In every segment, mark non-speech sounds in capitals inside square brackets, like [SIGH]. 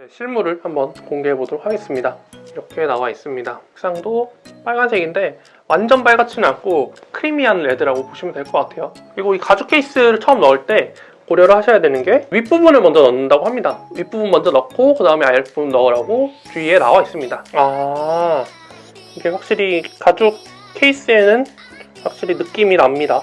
네, 실물을 한번 공개해 보도록 하겠습니다. 이렇게 나와 있습니다. 색상도 빨간색인데 완전 빨갛지는 않고 creamy한 red라고 보시면 될 것 같아요. 그리고 이 가죽 케이스를 처음 넣을 때 고려를 하셔야 되는 게 윗부분을 먼저 넣는다고 합니다. 윗부분 먼저 넣고 그 다음에 아랫부분 넣으라고 주의에 나와 있습니다. 아 이게 확실히 가죽 케이스에는 확실히 느낌이 납니다.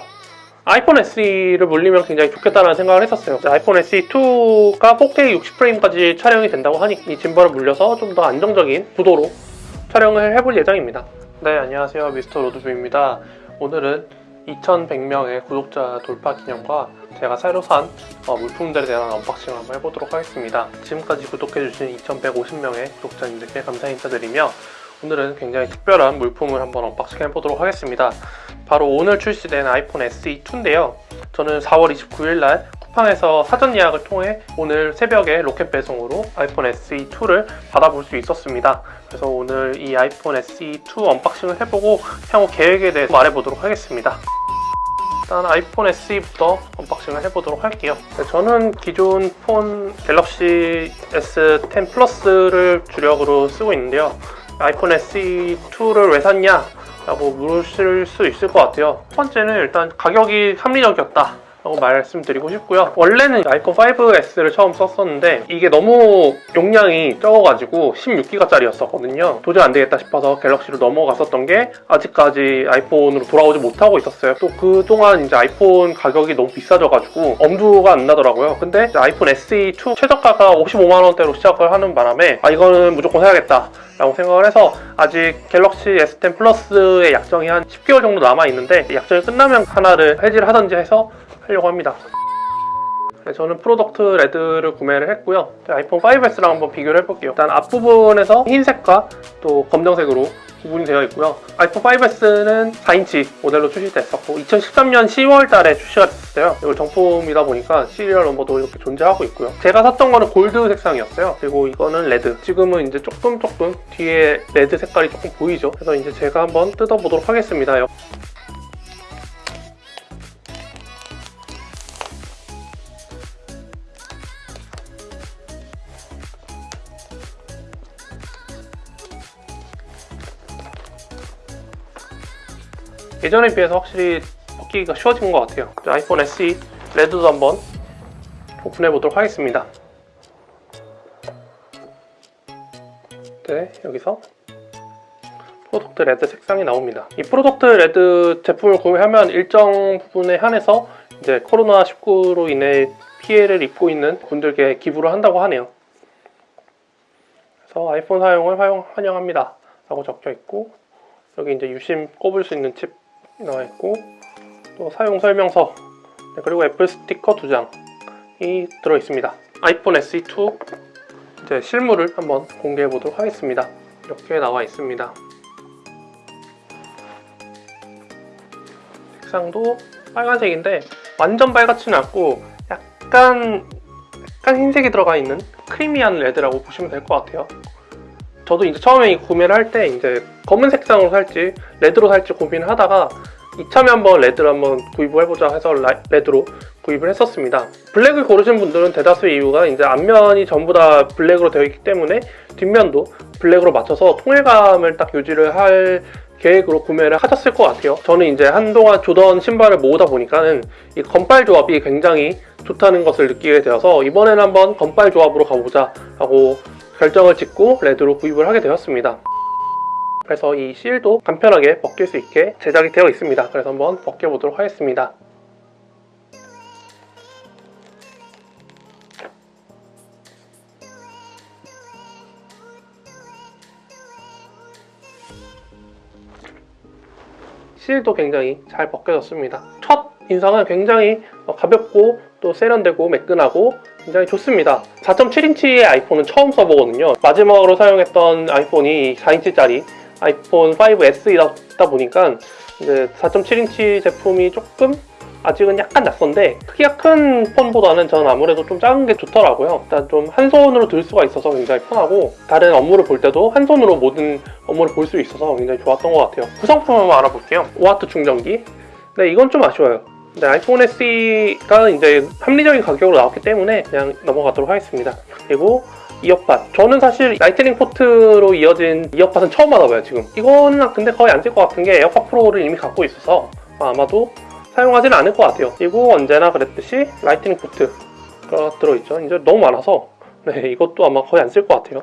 아이폰 SE를 물리면 굉장히 좋겠다는 생각을 했었어요. 아이폰 SE2가 4K 60프레임까지 촬영이 된다고 하니 이 gimbal을 물려서 좀 더 안정적인 구도로 촬영을 해볼 예정입니다. 네, 안녕하세요. 미스터 로드뷰입니다. 오늘은 2100명의 구독자 돌파 기념과 제가 새로 산 어, 물품들에 대한 unboxing을 한번 해보도록 하겠습니다. 지금까지 구독해주신 2150명의 구독자님들께 감사 인사드리며 오늘은 굉장히 특별한 물품을 한번 unboxing 해보도록 하겠습니다. 바로 오늘 출시된 아이폰 SE2인데요. 저는 4월 29일 날 쿠팡에서 사전 예약을 통해 오늘 새벽에 로켓 배송으로 아이폰 SE2를 받아볼 수 있었습니다. 그래서 오늘 이 아이폰 SE2 unboxing을 해보고 향후 계획에 대해서 말해보도록 하겠습니다. 일단 아이폰 SE부터 unboxing을 해보도록 할게요. 네, 저는 기존 폰 갤럭시 S10 플러스를 주력으로 쓰고 있는데요. 아이폰 SE2를 왜 샀냐? 라고 물으실 수 있을 것 같아요. 첫 번째는 일단 가격이 합리적이었다. 라고 말씀드리고 싶고요. 원래는 아이폰 5S를 처음 썼었는데 이게 너무 용량이 적어가지고 16기가짜리였었거든요. 도저히 안 되겠다 싶어서 갤럭시로 넘어갔었던 게 아직까지 아이폰으로 돌아오지 못하고 있었어요. 또 그동안 이제 아이폰 가격이 너무 비싸져가지고 엄두가 안 나더라고요. 근데 아이폰 SE2 최저가가 55만원대로 시작을 하는 바람에 아 이거는 무조건 사야겠다. 라고 생각을 해서 아직 갤럭시 S10 플러스의 약정이 한 10개월 정도 남아있는데 약정이 끝나면 하나를 해지를 하든지 해서 하려고 합니다. 네, 저는 Product Red를 구매를 했고요. 아이폰 5S랑 한번 비교를 해볼게요. 일단 앞부분에서 흰색과 또 검정색으로 구분이 되어 있고요. 아이폰 5S는 4인치 모델로 출시됐었고 2013년 10월 달에 출시가 됐어요. 이건 정품이다 보니까 serial number도 이렇게 존재하고 있고요. 제가 샀던 거는 골드 색상이었어요. 그리고 이거는 red. 지금은 이제 조금 조금 뒤에 red 색깔이 조금 보이죠. 그래서 이제 제가 한번 뜯어보도록 하겠습니다. 예전에 비해서 확실히 벗기기가 쉬워진 것 같아요. 아이폰 SE 레드도 한번 오픈해 보도록 하겠습니다. 네 여기서 Product Red 색상이 나옵니다. 이 Product Red 제품을 구매하면 일정 부분에 한해서 이제 코로나19로 인해 피해를 입고 있는 분들께 기부를 한다고 하네요. 그래서 아이폰 사용을 환영합니다. 라고 적혀 있고 여기 이제 유심 꼽을 수 있는 칩 나와 있고 또 사용 설명서 네, 그리고 애플 스티커 두 장이 들어 있습니다. 아이폰 SE2 이제 실물을 한번 공개해 보도록 하겠습니다. 이렇게 나와 있습니다. 색상도 빨간색인데 완전 빨갛지는 않고 약간 약간 흰색이 들어가 있는 creamy한 레드라고 보시면 될 것 같아요. 저도 이제 처음에 구매를 할 때 이제 검은 색상으로 살지 레드로 살지 고민을 하다가 이참에 한번 레드를 한번 구입을 해보자 해서 레드로 구입을 했었습니다. 블랙을 고르신 분들은 대다수의 이유가 이제 앞면이 전부 다 블랙으로 되어 있기 때문에 뒷면도 블랙으로 맞춰서 통일감을 딱 유지를 할 계획으로 구매를 하셨을 것 같아요. 저는 이제 한동안 조던 신발을 모으다 보니까는 이 건빨 조합이 굉장히 좋다는 것을 느끼게 되어서 이번에는 한번 건빨 조합으로 가보자 하고 결정을 짓고 레드로 구입을 하게 되었습니다. 그래서 이 실도 간편하게 벗길 수 있게 제작이 되어 있습니다. 그래서 한번 벗겨보도록 하겠습니다. 실도 굉장히 잘 벗겨졌습니다. 첫 인상은 굉장히 가볍고 또 세련되고 매끈하고 굉장히 좋습니다. 4.7인치의 아이폰은 처음 써보거든요. 마지막으로 사용했던 아이폰이 4인치짜리 아이폰 5S이다 보니까 이제 4.7인치 제품이 조금 아직은 약간 낯선데 크기가 큰 폰보다는 저는 아무래도 좀 작은 게 좋더라고요. 일단 좀 한 손으로 들 수가 있어서 굉장히 편하고 다른 업무를 볼 때도 한 손으로 모든 업무를 볼 수 있어서 굉장히 좋았던 것 같아요. 구성품 한번 알아볼게요. 5W 충전기. 네 이건 좀 아쉬워요 네, 아이폰 SE가 이제 합리적인 가격으로 나왔기 때문에 그냥 넘어가도록 하겠습니다. 그리고 이어팟. 저는 사실 라이트닝 포트로 이어진 이어팟은 처음 받아봐요 지금. 이거는 근데 거의 안 쓸 것 같은 게 에어팟 프로를 이미 갖고 있어서 아마도 사용하지는 않을 것 같아요. 그리고 언제나 그랬듯이 라이트닝 포트가 들어있죠. 이제 너무 많아서. 네 이것도 아마 거의 안 쓸 것 같아요.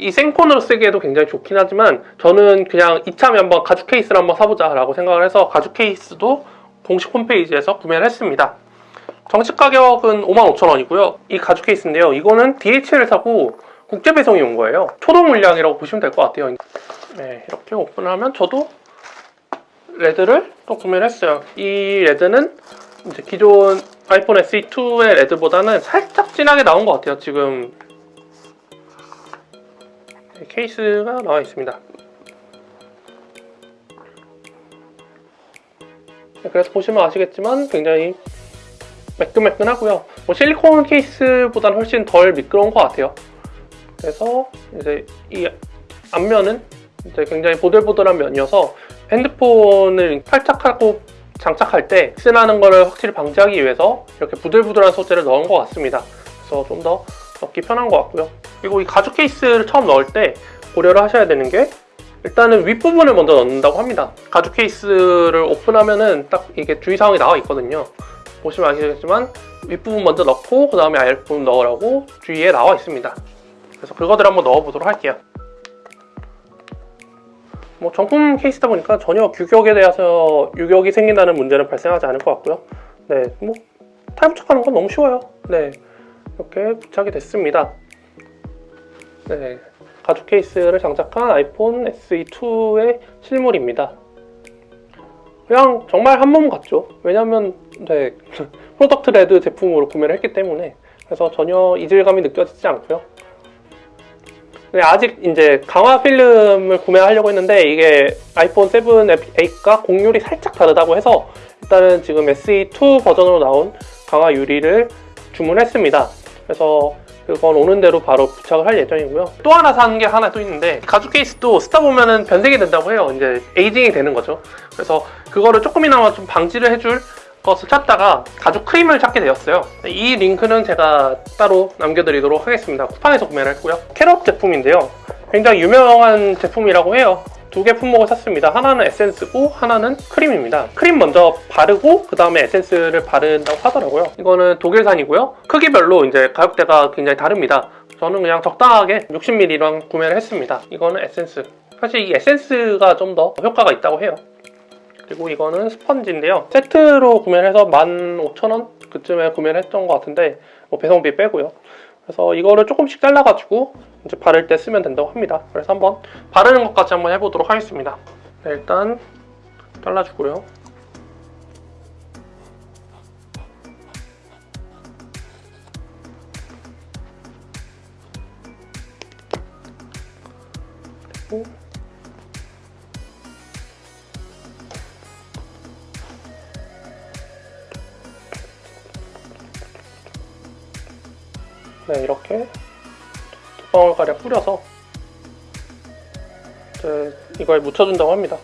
이 생폰으로 쓰기에도 굉장히 좋긴 하지만 저는 그냥 이참에 한번 가죽 케이스를 한번 사보자 라고 생각을 해서 가죽 케이스도 공식 홈페이지에서 구매를 했습니다. 정식 가격은 55,000원이고요. 이 가죽 케이스인데요. 이거는 DHL 사고 국제 배송이 온 거예요. 초도 물량이라고 보시면 될 것 같아요. 네, 이렇게 오픈을 하면 저도 레드를 또 구매를 했어요. 이 레드는 이제 기존 아이폰 SE2의 레드보다는 살짝 진하게 나온 것 같아요 지금. 케이스가 나와 있습니다. 그래서 보시면 아시겠지만 굉장히 매끈매끈하고요. 뭐 실리콘 케이스보다는 훨씬 덜 미끄러운 것 같아요. 그래서 이제 이 앞면은 이제 굉장히 보들보들한 면이어서 핸드폰을 탈착하고 장착할 때 쓰나는 거를 확실히 방지하기 위해서 이렇게 부들부들한 소재를 넣은 것 같습니다. 그래서 좀 더 넣기 편한 것 같고요. 그리고 이 가죽 케이스를 처음 넣을 때 고려를 하셔야 되는 게 일단은 윗부분을 먼저 넣는다고 합니다. 가죽 케이스를 오픈하면은 딱 이게 주의사항이 나와 있거든요. 보시면 아시겠지만 윗부분 먼저 넣고 그 다음에 아랫부분 넣으라고 주위에 나와 있습니다. 그래서 그거들 한번 넣어보도록 할게요. 뭐 정품 케이스다 보니까 전혀 규격에 대해서 유격이 생긴다는 문제는 발생하지 않을 것 같고요. 네, 뭐 탈부착하는 건 너무 쉬워요. 네, 이렇게 부착이 됐습니다. 네, 가죽 케이스를 장착한 아이폰 SE2의 실물입니다. 그냥 정말 한 몸 같죠. 왜냐면 네, [LAUGHS] Product Red 제품으로 구매를 했기 때문에 그래서 전혀 이질감이 느껴지지 않고요. 네, 아직 이제 강화 필름을 구매하려고 했는데 이게 아이폰 7, 8과 공률이 살짝 다르다고 해서 일단은 지금 SE2 버전으로 나온 강화 유리를 주문했습니다. 그래서 그건 오는 대로 바로 부착을 할 예정이고요. 또 하나 사는 게 하나 또 있는데 가죽 케이스도 쓰다 보면은 변색이 된다고 해요. 이제 에이징이 되는 거죠. 그래서 그거를 조금이나마 좀 방지를 해줄 것을 찾다가 가죽 크림을 찾게 되었어요. 이 링크는 제가 따로 남겨드리도록 하겠습니다. 쿠팡에서 구매를 했고요. 캐럿 제품인데요. 굉장히 유명한 제품이라고 해요. 두 개 품목을 샀습니다. 하나는 에센스고 하나는 크림입니다. 크림 먼저 바르고 그 다음에 에센스를 바른다고 하더라고요. 이거는 독일산이고요. 크기별로 이제 가격대가 굉장히 다릅니다. 저는 그냥 적당하게 60ml랑 구매를 했습니다. 이거는 에센스. 사실 이 에센스가 좀 더 효과가 있다고 해요. 그리고 이거는 스펀지인데요. 세트로 구매를 해서 15,000원 그쯤에 구매를 했던 것 같은데 뭐 배송비 빼고요. 그래서 이거를 조금씩 잘라가지고 이제 바를 때 쓰면 된다고 합니다. 그래서 한번 바르는 것까지 한번 해보도록 하겠습니다. 네, 일단 잘라주고요. 네, 이렇게 두 방울가량 뿌려서 이제 이걸 묻혀준다고 합니다.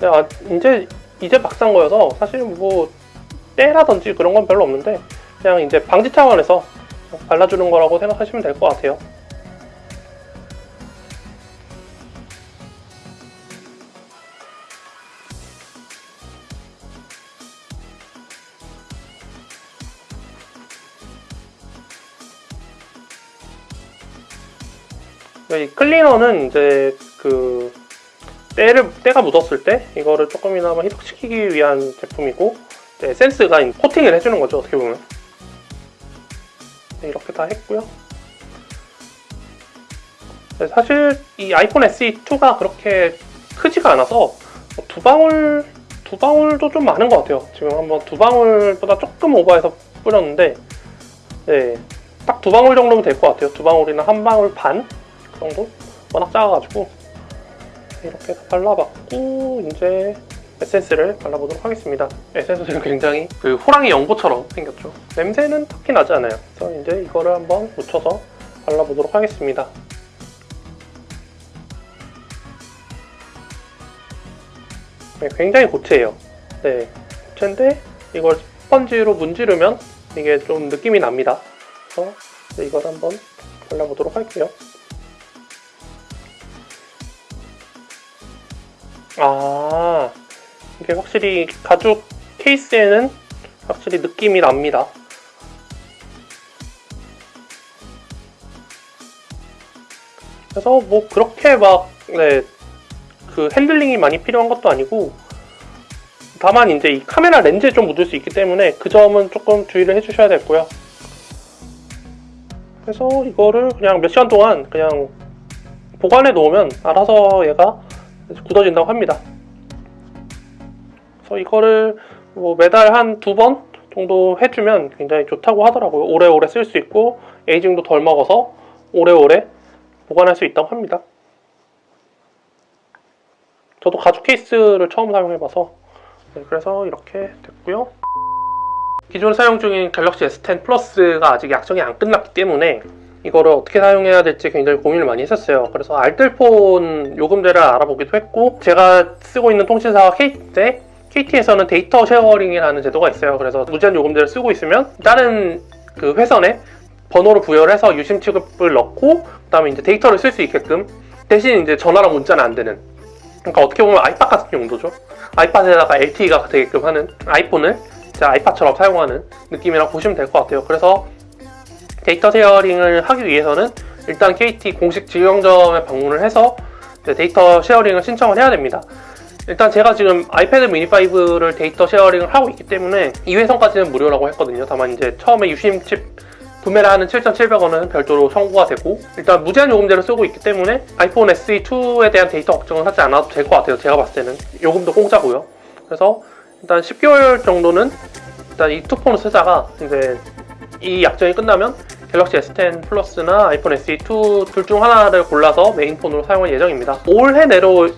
네, 아, 이제 이제 막산 거여서 사실 뭐 때라든지 그런 건 별로 없는데 그냥 이제 방지 차원에서 발라주는 거라고 생각하시면 될 것 같아요. 이 클리너는 이제 그 때를 때가 묻었을 때 이거를 조금이나마 희석시키기 위한 제품이고 이제 에센스가 코팅을 해주는 거죠 어떻게 보면 네, 이렇게 다 했고요. 네, 사실 이 아이폰 SE2가 그렇게 크지가 않아서 두 방울 두 방울도 좀 많은 것 같아요. 지금 한번 두 방울보다 조금 오버해서 뿌렸는데 네, 딱 두 방울 정도면 될 것 같아요. 두 방울이나 한 방울 반 정도? 워낙 작아가지고 이렇게 발라봤고 이제 에센스를 발라보도록 하겠습니다. 에센스는 굉장히 그 호랑이 연고처럼 생겼죠. 냄새는 딱히 나지 않아요. 그래서 이제 이거를 한번 묻혀서 발라보도록 하겠습니다. 네, 굉장히 고체예요. 네, 부채인데 이걸 스펀지로 문지르면 이게 좀 느낌이 납니다. 그래서 이걸 한번 발라보도록 할게요. 아, 이게 확실히 가죽 케이스에는 확실히 느낌이 납니다. 그래서 뭐 그렇게 막, 네, 그 핸들링이 많이 필요한 것도 아니고, 다만 이제 이 카메라 렌즈에 좀 묻을 수 있기 때문에 그 점은 조금 주의를 해주셔야 되고요. 그래서 이거를 그냥 몇 시간 동안 그냥 보관해 놓으면 알아서 얘가 굳어진다고 합니다. 그래서 이거를 뭐 매달 한 두 번 정도 해주면 굉장히 좋다고 하더라고요. 오래오래 쓸 수 있고 aging도 덜 먹어서 오래오래 보관할 수 있다고 합니다. 저도 가죽 케이스를 처음 사용해봐서 네, 그래서 이렇게 됐고요. 기존 사용 중인 갤럭시 S10 플러스가 아직 약정이 안 끝났기 때문에 이거를 어떻게 사용해야 될지 굉장히 고민을 많이 했었어요. 그래서 알뜰폰 요금제를 알아보기도 했고 제가 쓰고 있는 통신사가 KT인데 KT에서는 데이터 sharing이라는 제도가 있어요. 그래서 무제한 요금제를 쓰고 있으면 다른 그 회선에 번호를 부여해서 유심칩을 넣고 그 다음에 이제 데이터를 쓸 수 있게끔 대신 이제 전화랑 문자는 안 되는 그러니까 어떻게 보면 아이팟 같은 용도죠. 아이팟에다가 LTE가 되게끔 하는 아이폰을 아이팟처럼 사용하는 느낌이라고 보시면 될 것 같아요. 그래서 데이터 sharing을 하기 위해서는 일단 KT 공식 직영점에 방문을 해서 데이터 sharing을 신청을 해야 됩니다. 일단 제가 지금 아이패드 미니 5를 데이터 sharing을 하고 있기 때문에 2회선까지는 무료라고 했거든요. 다만 이제 처음에 유심칩 구매를 하는 7,700원은 별도로 청구가 되고 일단 무제한 요금제를 쓰고 있기 때문에 아이폰 SE2에 대한 데이터 걱정은 하지 않아도 될 것 같아요. 제가 봤을 때는 요금도 공짜고요. 그래서 일단 10개월 정도는 일단 이 two폰을 쓰다가 이제 이 약정이 끝나면 갤럭시 S10 플러스나 아이폰 SE2 둘 중 하나를 골라서 메인폰으로 사용할 예정입니다. 올해 내로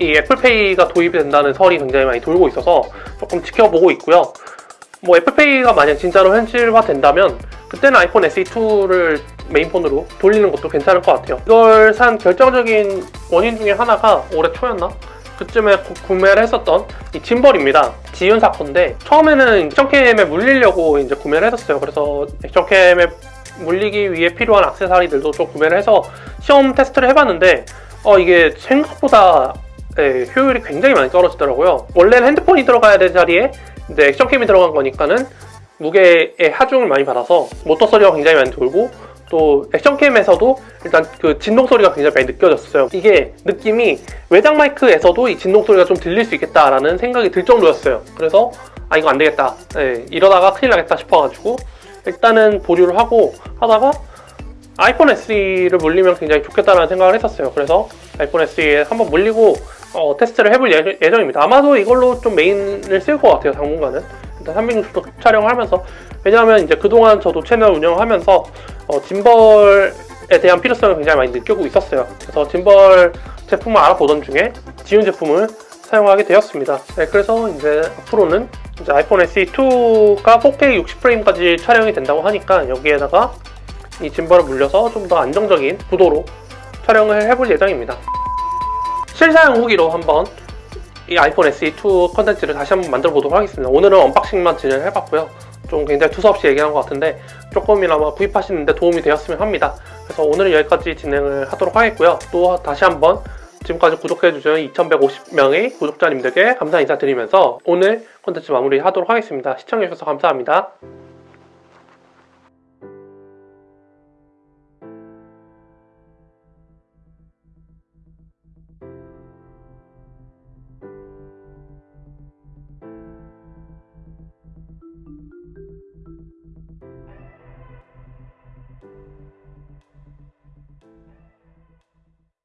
이 애플페이가 도입이 된다는 설이 굉장히 많이 돌고 있어서 조금 지켜보고 있고요. 뭐 애플페이가 만약 진짜로 현실화 된다면 그때는 아이폰 SE2를 메인폰으로 돌리는 것도 괜찮을 것 같아요. 이걸 산 결정적인 원인 중에 하나가 올해 초였나? 그쯤에 구- 구매를 했었던 이 짐벌입니다. 지윤 사건인데 처음에는 액션캠에 물리려고 이제 구매를 했었어요. 그래서 액션캠에 물리기 위해 필요한 액세서리들도 좀 구매를 해서 시험 테스트를 해봤는데 어, 이게 생각보다 네, 효율이 굉장히 많이 떨어지더라고요. 원래는 핸드폰이 들어가야 될 자리에 이제 액션캠이 들어간 거니까는 무게의 하중을 많이 받아서 모터 소리가 굉장히 많이 돌고 또 액션캠에서도 일단 그 진동 소리가 굉장히 많이 느껴졌어요. 이게 느낌이 외장 마이크에서도 이 진동 소리가 좀 들릴 수 있겠다라는 생각이 들 정도였어요. 그래서 아 이거 안 되겠다. 네, 이러다가 큰일 나겠다 싶어가지고 일단은 보류를 하고 하다가 아이폰 SE를 물리면 굉장히 좋겠다라는 생각을 했었어요. 그래서 아이폰 SE에 한번 물리고 어, 테스트를 해볼 예- 예정입니다. 아마도 이걸로 좀 메인을 쓸 것 같아요. 당분간은 일단 360도 촬영을 하면서 왜냐하면 이제 그동안 저도 채널 운영하면서 어, 짐벌에 대한 필요성을 굉장히 많이 느끼고 있었어요. 그래서 짐벌 제품을 알아보던 중에 지운 제품을 사용하게 되었습니다. 네, 그래서 이제 앞으로는 이제 아이폰 SE2가 4K 60프레임까지 촬영이 된다고 하니까 여기에다가 이 짐벌을 물려서 좀 더 안정적인 구도로 촬영을 해볼 예정입니다. 실사용 후기로 한번 이 아이폰 SE2 컨텐츠를 다시 한번 만들어 보도록 하겠습니다. 오늘은 unboxing만 진행을 해봤고요. 좀 굉장히 두서없이 얘기한 것 같은데 조금이나마 구입하시는데 도움이 되었으면 합니다. 그래서 오늘은 여기까지 진행을 하도록 하겠고요. 또 다시 한번 지금까지 구독해주신 2150명의 구독자님들께 감사 인사드리면서 오늘 콘텐츠 마무리 하도록 하겠습니다. 시청해주셔서 감사합니다.